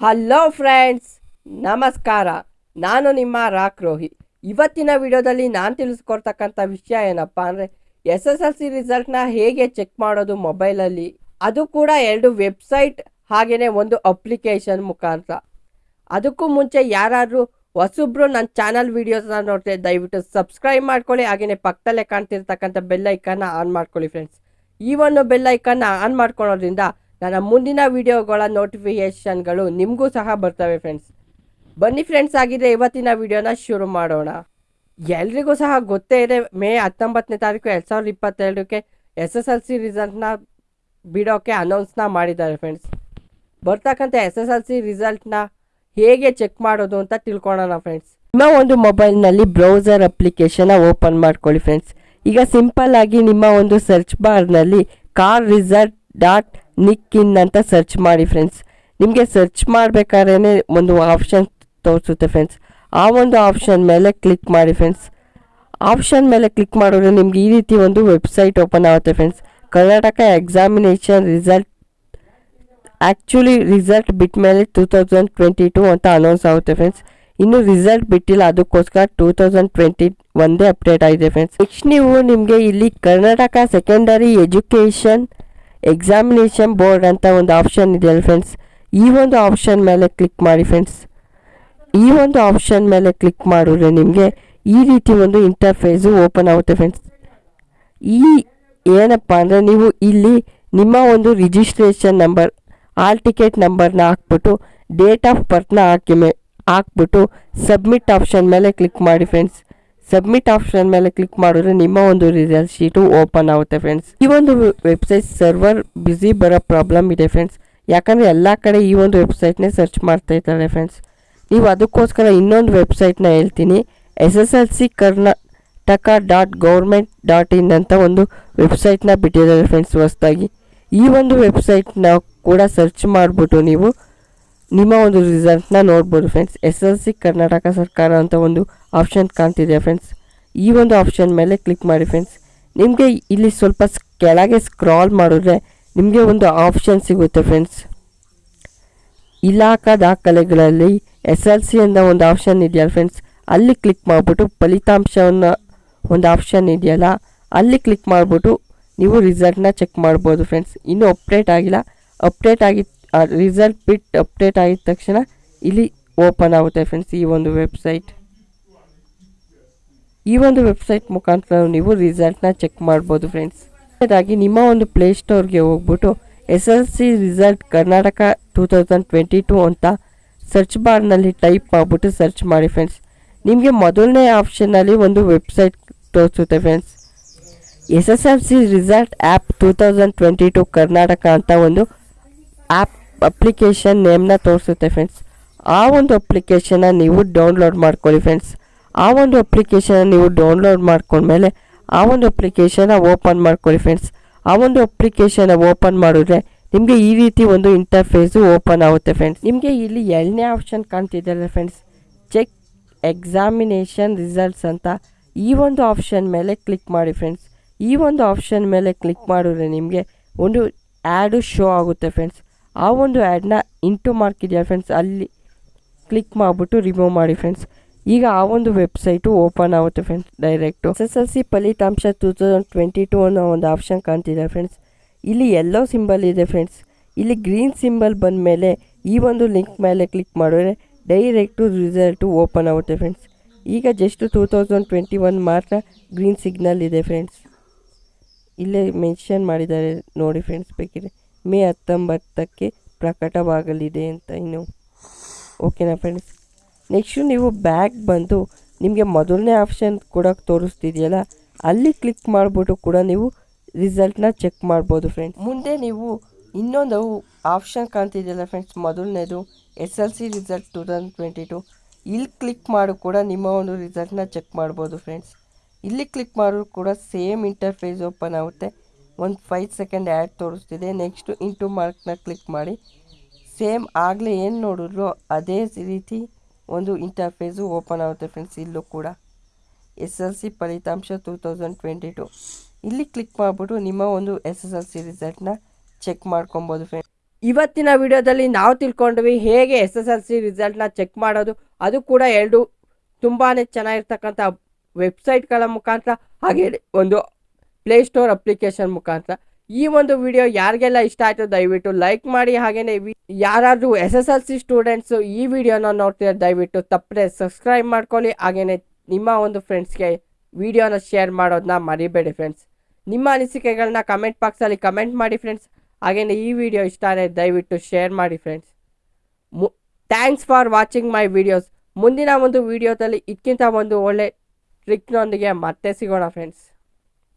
Hello friends, ನಮಸ್ಕಾರ. ನಾನು ನಿಮ್ಮ ರಾಕ್ ರೋಹಿ. ಇವತ್ತಿನ ವಿಡಿಯೋದಲ್ಲಿ ನಾನು ತಿಳಿಸ್ಕೊಡ್ತಕ್ಕಂಥ ವಿಷಯ ಏನಪ್ಪ ಅಂದರೆ, ಎಸ್ ಎಸ್ ಎಲ್ ಸಿ ರಿಸಲ್ಟ್ನ ಹೇಗೆ ಚೆಕ್ ಮಾಡೋದು ಮೊಬೈಲಲ್ಲಿ, ಅದು ಕೂಡ ಎರಡು ವೆಬ್ಸೈಟ್ ಹಾಗೆಯೇ ಒಂದು ಅಪ್ಲಿಕೇಶನ್ ಮುಖಾಂತರ. ಅದಕ್ಕೂ ಮುಂಚೆ ಯಾರಾದರೂ ಹೊಸಬ್ರು ನನ್ನ ಚಾನಲ್ ವೀಡಿಯೋಸ್ನ ನೋಡ್ತೆ ದಯವಿಟ್ಟು ಸಬ್ಸ್ಕ್ರೈಬ್ ಮಾಡ್ಕೊಳ್ಳಿ ಹಾಗೆಯೇ ಪಕ್ಕದಲ್ಲೇ ಕಾಣ್ತಿರ್ತಕ್ಕಂಥ ಬೆಲ್ ಐಕನ್ನ ಆನ್ ಮಾಡ್ಕೊಳ್ಳಿ ಫ್ರೆಂಡ್ಸ್. ಈ ಒಂದು ಬೆಲ್ ಐಕನ್ನ ಆನ್ ಮಾಡ್ಕೊಳ್ಳೋದ್ರಿಂದ ನನ್ನ ಮುಂದಿನ ವಿಡಿಯೋಗಳ ನೋಟಿಫಿಕೇಷನ್ಗಳು ನಿಮಗೂ ಸಹ ಬರ್ತವೆ ಫ್ರೆಂಡ್ಸ್ ಬನ್ನಿ ಫ್ರೆಂಡ್ಸ್ ಆಗಿದೆ ಇವತ್ತಿನ ವಿಡಿಯೋನ ಶುರು ಮಾಡೋಣ. ಎಲ್ರಿಗೂ ಸಹ ಗೊತ್ತೇ ಇದೆ, ಮೇ ಹತ್ತೊಂಬತ್ತನೇ ತಾರೀಕು ಎರಡು ಸಾವಿರದ ಇಪ್ಪತ್ತೆರಡಕ್ಕೆ ಎಸ್ ಎಸ್ ಎಲ್ ಸಿ ರಿಸಲ್ಟ್ನ ಬಿಡೋಕ್ಕೆ ಅನೌನ್ಸ್ನ ಮಾಡಿದ್ದಾರೆ ಫ್ರೆಂಡ್ಸ್ ಬರ್ತಕ್ಕಂಥ ಎಸ್ ಎಸ್ ಎಲ್ ಸಿ ರಿಸಲ್ಟ್ನ ಹೇಗೆ ಚೆಕ್ ಮಾಡೋದು ಅಂತ ತಿಳ್ಕೊಳ್ಳೋಣ ಫ್ರೆಂಡ್ಸ್ ನಿಮ್ಮ ಒಂದು ಮೊಬೈಲ್ನಲ್ಲಿ ಬ್ರೌಸರ್ ಅಪ್ಲಿಕೇಶನ್ನ ಓಪನ್ ಮಾಡ್ಕೊಳ್ಳಿ ಫ್ರೆಂಡ್ಸ್ ಈಗ ಸಿಂಪಲ್ ಆಗಿ ನಿಮ್ಮ ಒಂದು ಸರ್ಚ್ ಬಾರ್ನಲ್ಲಿ car result dot nic in ಅಂತ ಸರ್ಚ್ ಮಾಡಿ ಫ್ರೆಂಡ್ಸ್ ನಿಮಗೆ ಸರ್ಚ್ ಮಾಡಬೇಕಾದ್ರೆ ಒಂದು ಆಪ್ಷನ್ ತೋರಿಸುತ್ತೆ ಫ್ರೆಂಡ್ಸ್ ಆ ಒಂದು ಆಪ್ಷನ್ ಮೇಲೆ ಕ್ಲಿಕ್ ಮಾಡಿ ಫ್ರೆಂಡ್ಸ್ ಆಪ್ಷನ್ ಮೇಲೆ ಕ್ಲಿಕ್ ಮಾಡಿದ್ರೆ ನಿಮ್ಗೆ ಈ ರೀತಿ ಒಂದು ವೆಬ್ಸೈಟ್ ಓಪನ್ ಆಗುತ್ತೆ friends Karnataka examination result actually result ಬಿಟ್ ಮೇಲೆ ಟೂ ತೌಸಂಡ್ ಟ್ವೆಂಟಿ ಟೂ ಅಂತ ಅನೌನ್ಸ್ ಆಗುತ್ತೆ ಫ್ರೆಂಡ್ಸ್ ಇನ್ನು ರಿಸಲ್ಟ್ ಬಿಟ್ಟಿಲ್ಲ, ಅದಕ್ಕೋಸ್ಕರ ಟೂ ತೌಸಂಡ್ ಟ್ವೆಂಟಿ ಒಂದೇ ಅಪ್ಡೇಟ್ ಆಗಿದೆ ಫ್ರೆಂಡ್ಸ್ ನೆಕ್ಸ್ಟ್ ನೀವು ನಿಮಗೆ ಇಲ್ಲಿ Karnataka secondary education examination board ಅಂತ ಒಂದು ಆಪ್ಷನ್ ಇದೆಯಲ್ಲ ಫ್ರೆಂಡ್ಸ್ ಈ ಒಂದು ಆಪ್ಷನ್ ಮೇಲೆ ಕ್ಲಿಕ್ ಮಾಡಿ ಫ್ರೆಂಡ್ಸ್ ಈ ಒಂದು ಆಪ್ಷನ್ ಮೇಲೆ ಕ್ಲಿಕ್ ಮಾಡಿದ್ರೆ ನಿಮಗೆ ಈ ರೀತಿ ಒಂದು ಇಂಟರ್ಫೇಸು ಓಪನ್ ಆಗುತ್ತೆ ಫ್ರೆಂಡ್ಸ್ ಈ ಏನಪ್ಪ ಅಂದರೆ ನೀವು ಇಲ್ಲಿ ನಿಮ್ಮ ಒಂದು ರಿಜಿಸ್ಟ್ರೇಷನ್ ನಂಬರ್ ಆಲ್ ಟಿಕೆಟ್ ನಂಬರ್ನ ಹಾಕ್ಬಿಟ್ಟು ಡೇಟ್ ಆಫ್ ಬರ್ತ್ನ ಹಾಕಿ ಮೇ ಹಾಕ್ಬಿಟ್ಟು ಸಬ್ಮಿಟ್ ಆಪ್ಷನ್ ಮೇಲೆ ಕ್ಲಿಕ್ ಮಾಡಿ ಫ್ರೆಂಡ್ಸ್ ಸಬ್ಮಿಟ್ ಆಪ್ಷನ್ ಮೇಲೆ ಕ್ಲಿಕ್ ಮಾಡಿದ್ರೆ ನಿಮ್ಮ ಒಂದು ರಿಸಲ್ಟ್ ಶೀಟು ಓಪನ್ ಆಗುತ್ತೆ ಫ್ರೆಂಡ್ಸ್ ಈ ಒಂದು ವೆಬ್ಸೈಟ್ ಸರ್ವರ್ ಬ್ಯುಸಿ ಬರೋ ಪ್ರಾಬ್ಲಮ್ ಇದೆ ಫ್ರೆಂಡ್ಸ್ ಯಾಕಂದರೆ ಎಲ್ಲ ಕಡೆ ಈ ಒಂದು ವೆಬ್ಸೈಟ್ನೇ ಸರ್ಚ್ ಮಾಡ್ತಾ ಇದ್ದಾರೆ ಫ್ರೆಂಡ್ಸ್ ನೀವು ಅದಕ್ಕೋಸ್ಕರ ಇನ್ನೊಂದು ವೆಬ್ಸೈಟ್ನ ಹೇಳ್ತೀನಿ. S S L C Karnataka dot government dot in ಅಂತ ಒಂದು ವೆಬ್ಸೈಟ್ನ ಬಿಟ್ಟಿದ್ದಾರೆ ಫ್ರೆಂಡ್ಸ್ ಹೊಸ್ದಾಗಿ. ಈ ಒಂದು ವೆಬ್ಸೈಟ್ನ ಕೂಡ ಸರ್ಚ್ ಮಾಡಿಬಿಟ್ಟು ನೀವು ನಿಮ್ಮ ಒಂದು ರಿಸಲ್ಟ್ನ ನೋಡ್ಬೋದು friends S L C Karnataka ಸರ್ಕಾರ ಅಂತ ಒಂದು ಆಪ್ಷನ್ ಕಾಣ್ತಿದೆ ಫ್ರೆಂಡ್ಸ್ ಈ ಒಂದು ಆಪ್ಷನ್ ಮೇಲೆ ಕ್ಲಿಕ್ ಮಾಡಿ ಫ್ರೆಂಡ್ಸ್ ನಿಮಗೆ ಇಲ್ಲಿ ಸ್ವಲ್ಪ ಕೆಳಗೆ ಸ್ಕ್ರಾಲ್ ಮಾಡಿದ್ರೆ ನಿಮಗೆ ಒಂದು ಆಪ್ಷನ್ ಸಿಗುತ್ತೆ ಫ್ರೆಂಡ್ಸ್ ಇಲಾಖಾ ದಾಖಲೆಗಳಲ್ಲಿ ಎಸ್ ಎಲ್ ಸಿ ಅಂತ ಒಂದು ಆಪ್ಷನ್ ಇದೆಯಲ್ಲ ಫ್ರೆಂಡ್ಸ್ ಅಲ್ಲಿ ಕ್ಲಿಕ್ ಮಾಡಿಬಿಟ್ಟು ಫಲಿತಾಂಶವನ್ನು ಒಂದು ಆಪ್ಷನ್ ಇದೆಯಲ್ಲ, ಅಲ್ಲಿ ಕ್ಲಿಕ್ ಮಾಡಿಬಿಟ್ಟು ನೀವು ರಿಸಲ್ಟ್ನ ಚೆಕ್ ಮಾಡ್ಬೋದು ಫ್ರೆಂಡ್ಸ್ ಇನ್ನೂ ಅಪ್ಡೇಟ್ ಆಗಿಲ್ಲ. ಅಪ್ಡೇಟ್ ರಿಸಲ್ಟ್ ಬಿಟ್ ಅಪ್ಡೇಟ್ ಆಗಿದ ತಕ್ಷಣ ಇಲ್ಲಿ ಓಪನ್ ಆಗುತ್ತೆ ಫ್ರೆಂಡ್ಸ್ ಈ ಒಂದು ವೆಬ್ಸೈಟ್ ಈ ಒಂದು ವೆಬ್ಸೈಟ್ ಮುಖಾಂತರ ನೀವು ರಿಸಲ್ಟ್ನ ಚೆಕ್ ಮಾಡ್ಬೋದು ಫ್ರೆಂಡ್ಸ್ ಆಗಿ ನಿಮ್ಮ ಒಂದು ಪ್ಲೇಸ್ಟೋರ್ಗೆ ಹೋಗ್ಬಿಟ್ಟು S L C result Karnataka two thousand twenty two ಅಂತ ಸರ್ಚ್ ಬಾರ್ನಲ್ಲಿ ಟೈಪ್ ಮಾಡಿಬಿಟ್ಟು ಸರ್ಚ್ ಮಾಡಿ ಫ್ರೆಂಡ್ಸ್ ನಿಮಗೆ ಮೊದಲನೇ ಆಪ್ಷನ್ನಲ್ಲಿ ಒಂದು ವೆಬ್ಸೈಟ್ ತೋರಿಸುತ್ತೆ friends S S L C result app two thousand twenty two Karnataka ಅಂತ ಒಂದು ಆ್ಯಪ್ ಅಪ್ಲಿಕೇಶನ್ ನೇಮ್ನ ತೋರಿಸುತ್ತೆ ಫ್ರೆಂಡ್ಸ್ ಆ ಒಂದು ಅಪ್ಲಿಕೇಶನ್ನ ನೀವು ಡೌನ್ಲೋಡ್ ಮಾಡ್ಕೊಳ್ಳಿ ಫ್ರೆಂಡ್ಸ್ ಆ ಒಂದು ಅಪ್ಲಿಕೇಶನ್ ನೀವು ಡೌನ್ಲೋಡ್ ಮಾಡ್ಕೊಂಡ್ಮೇಲೆ ಆ ಒಂದು ಅಪ್ಲಿಕೇಶನ್ನ ಓಪನ್ ಮಾಡ್ಕೊಳ್ಳಿ ಫ್ರೆಂಡ್ಸ್ ಆ ಒಂದು ಅಪ್ಲಿಕೇಶನ್ ಓಪನ್ ಮಾಡಿದ್ರೆ ನಿಮಗೆ ಈ ರೀತಿ ಒಂದು ಇಂಟರ್ಫೇಸು ಓಪನ್ ಆಗುತ್ತೆ ಫ್ರೆಂಡ್ಸ್ ನಿಮಗೆ ಇಲ್ಲಿ ಎರಡನೇ ಆಪ್ಷನ್ ಕಾಣ್ತಿದ್ದಲ್ಲ ಫ್ರೆಂಡ್ಸ್ ಚೆಕ್ ಎಕ್ಸಾಮಿನೇಷನ್ ರಿಸಲ್ಟ್ಸ್ ಅಂತ ಈ ಒಂದು ಆಪ್ಷನ್ ಮೇಲೆ ಕ್ಲಿಕ್ ಮಾಡಿ ಫ್ರೆಂಡ್ಸ್ ಈ ಒಂದು ಆಪ್ಷನ್ ಮೇಲೆ ಕ್ಲಿಕ್ ಮಾಡಿದ್ರೆ ನಿಮಗೆ ಒಂದು ಆ್ಯಡು ಶೋ ಆಗುತ್ತೆ ಫ್ರೆಂಡ್ಸ್ ಆ ಒಂದು ಆ್ಯಡ್ನ ಇಂಟು ಮಾರ್ಕ್ ಫ್ರೆಂಡ್ಸ್ ಅಲ್ಲಿ ಕ್ಲಿಕ್ ಮಾಡಿಬಿಟ್ಟು ರಿಮೂವ್ ಮಾಡಿ ಫ್ರೆಂಡ್ಸ್ ಈಗ ಆ ಒಂದು ವೆಬ್ಸೈಟು ಓಪನ್ ಆಗುತ್ತೆ friends direct S S L C ಫಲಿತಾಂಶ ಟೂ ತೌಸಂಡ್ ಟ್ವೆಂಟಿ ಟೂ ಅನ್ನೋ ಒಂದು ಆಪ್ಷನ್ ಕಾಣ್ತಿದೆ ಫ್ರೆಂಡ್ಸ್ ಇಲ್ಲಿ ಎಲ್ಲೋ ಸಿಂಬಲ್ ಇದೆ ಫ್ರೆಂಡ್ಸ್ ಇಲ್ಲಿ ಗ್ರೀನ್ ಸಿಂಬಲ್ ಬಂದ ಮೇಲೆ ಈ ಒಂದು ಲಿಂಕ್ ಮೇಲೆ ಕ್ಲಿಕ್ ಮಾಡಿದ್ರೆ ಡೈರೆಕ್ಟು ರಿಸಲ್ಟು ಓಪನ್ ಆಗುತ್ತೆ ಫ್ರೆಂಡ್ಸ್ ಈಗ just two thousand twenty one ಮಾತ್ರ ಗ್ರೀನ್ ಸಿಗ್ನಲ್ ಇದೆ ಫ್ರೆಂಡ್ಸ್ ಇಲ್ಲೇ ಮೆನ್ಷನ್ ಮಾಡಿದ್ದಾರೆ ನೋಡಿ ಫ್ರೆಂಡ್ಸ್ ಬೇಕಿದ್ರೆ. ಮೇ ಹತ್ತೊಂಬತ್ತಕ್ಕೆ ಪ್ರಕಟವಾಗಲಿದೆ ಅಂತ ಇನ್ನು. ಓಕೆನಾ ಫ್ರೆಂಡ್ಸ್ ನೆಕ್ಸ್ಟು ನೀವು ಬ್ಯಾಗ್ ಬಂದು ನಿಮಗೆ ಮೊದಲನೇ ಆಪ್ಷನ್ ಕೂಡ ತೋರಿಸ್ತಿದೆಯಲ್ಲ, ಅಲ್ಲಿ ಕ್ಲಿಕ್ ಮಾಡಿಬಿಟ್ಟು ಕೂಡ ನೀವು ರಿಸಲ್ಟ್ನ ಚೆಕ್ ಮಾಡ್ಬೋದು ಫ್ರೆಂಡ್ಸ್ ಮುಂದೆ ನೀವು ಇನ್ನೊಂದು ಆಪ್ಷನ್ ಕಾಣ್ತಿದೆಯಲ್ಲ ಫ್ರೆಂಡ್ಸ್ ಮೊದಲನೇದು S L C result two thousand twenty two ಇಲ್ಲಿ ಕ್ಲಿಕ್ ಮಾಡು ಕೂಡ ನಿಮ್ಮ ಒಂದು ರಿಸಲ್ಟ್ನ ಚೆಕ್ ಮಾಡ್ಬೋದು ಫ್ರೆಂಡ್ಸ್ ಇಲ್ಲಿ ಕ್ಲಿಕ್ ಮಾಡಿದ್ರು ಕೂಡ ಸೇಮ್ ಇಂಟರ್ಫೇಸ್ ಓಪನ್ ಆಗುತ್ತೆ. ಒಂದು ಫೈವ್ ಸೆಕೆಂಡ್ ಆ್ಯಡ್ ತೋರಿಸ್ತಿದೆ. ನೆಕ್ಸ್ಟು ಇಂಟು ಮಾರ್ಕ್ನ ಕ್ಲಿಕ್ ಮಾಡಿ. ಸೇಮ್ ಆಗಲೇ ಏನು ನೋಡಿದ್ರು ಅದೇ ರೀತಿ ಒಂದು ಇಂಟರ್ಫೇಸು ಓಪನ್ ಆಗುತ್ತೆ ಫ್ರೆಂಡ್ಸ್ ಇಲ್ಲೂ ಕೂಡ. ಎಸ್ ಎಲ್ ಸಿ ಫಲಿತಾಂಶ ಟೂ ತೌಸಂಡ್ ಟ್ವೆಂಟಿ ಟು ಇಲ್ಲಿ ಕ್ಲಿಕ್ ಮಾಡಿಬಿಟ್ಟು ನಿಮ್ಮ ಒಂದು ಎಸ್ ಎಸ್ ಎಲ್ ಸಿ ರಿಸಲ್ಟ್ನ ಚೆಕ್ ಮಾಡ್ಕೊಬೋದು ಫ್ರೆಂಡ್ಸ್ ಇವತ್ತಿನ ವಿಡಿಯೋದಲ್ಲಿ ನಾವು ತಿಳ್ಕೊಂಡ್ವಿ ಹೇಗೆ ಎಸ್ ಎಸ್ ಎಲ್ ಸಿ ರಿಸಲ್ಟ್ನ ಚೆಕ್ ಮಾಡೋದು. ಅದು ಕೂಡ ಎರಡು ತುಂಬಾ ಚೆನ್ನಾಗಿರ್ತಕ್ಕಂಥ ವೆಬ್ಸೈಟ್ಗಳ ಮುಖಾಂತರ. ಹಾಗೆ ಒಂದು ಪ್ಲೇಸ್ಟೋರ್ ಅಪ್ಲಿಕೇಶನ್ ಮುಖಾಂತರ. ಈ ಒಂದು ವಿಡಿಯೋ ಯಾರಿಗೆಲ್ಲ ಇಷ್ಟ ಆಯಿತು ದಯವಿಟ್ಟು ಲೈಕ್ ಮಾಡಿ. ಹಾಗೆಯೇ ಯಾರಾದರೂ S S L C students ಈ ವಿಡಿಯೋನ ನೋಡ್ತಿದ್ದಾರೆ ದಯವಿಟ್ಟು ತಪ್ಪದೆ ಸಬ್ಸ್ಕ್ರೈಬ್ ಮಾಡ್ಕೊಳ್ಳಿ. ಹಾಗೇನೆ ನಿಮ್ಮ ಒಂದು ಫ್ರೆಂಡ್ಸ್ಗೆ ವಿಡಿಯೋನ ಶೇರ್ ಮಾಡೋದನ್ನ ಮರಿಬೇಡಿ ಫ್ರೆಂಡ್ಸ್ ನಿಮ್ಮ ಅನಿಸಿಕೆಗಳನ್ನ ಕಮೆಂಟ್ ಬಾಕ್ಸಲ್ಲಿ ಕಮೆಂಟ್ ಮಾಡಿ ಫ್ರೆಂಡ್ಸ್ ಹಾಗೆಯೇ ಈ ವಿಡಿಯೋ ಇಷ್ಟ ಆದರೆ ದಯವಿಟ್ಟು ಶೇರ್ ಮಾಡಿ ಫ್ರೆಂಡ್ಸ್ ಮು thanks for watching my videos ಮುಂದಿನ ಒಂದು ವಿಡಿಯೋದಲ್ಲಿ ಇದಕ್ಕಿಂತ ಒಂದು ಒಳ್ಳೆ ಟ್ರಿಕ್ನೊಂದಿಗೆ ಮತ್ತೆ ಸಿಗೋಣ ಫ್ರೆಂಡ್ಸ್